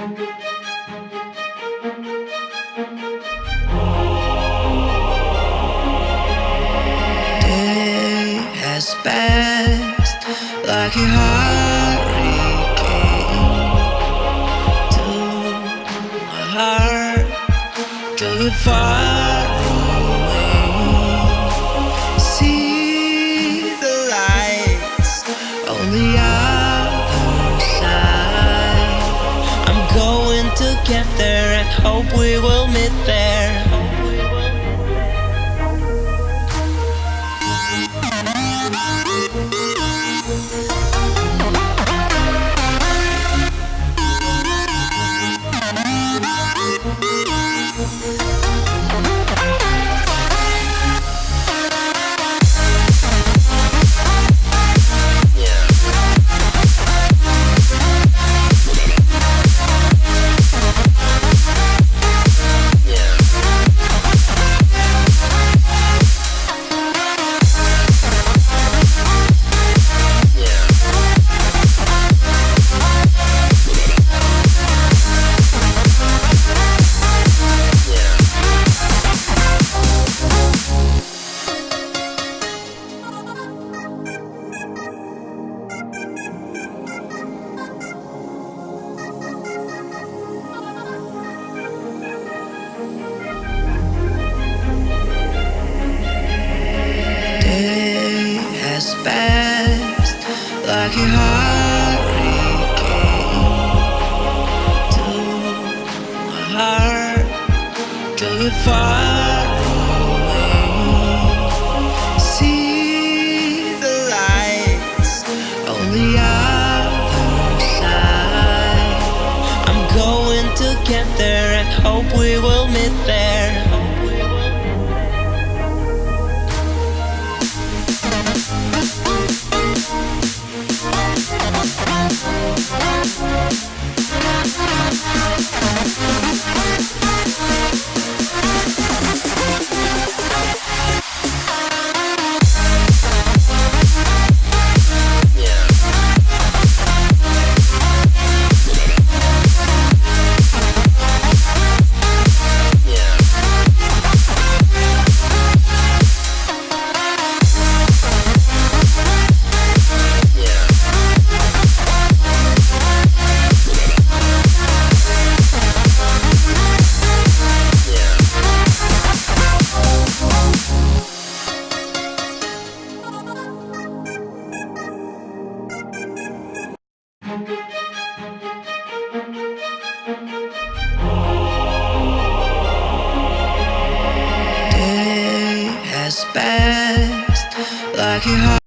Day has passed like a to my heart, to far away. Going to and hope we will meet there. To far away. See the lights on the other side. I'm going to get there and hope we will Day has passed like a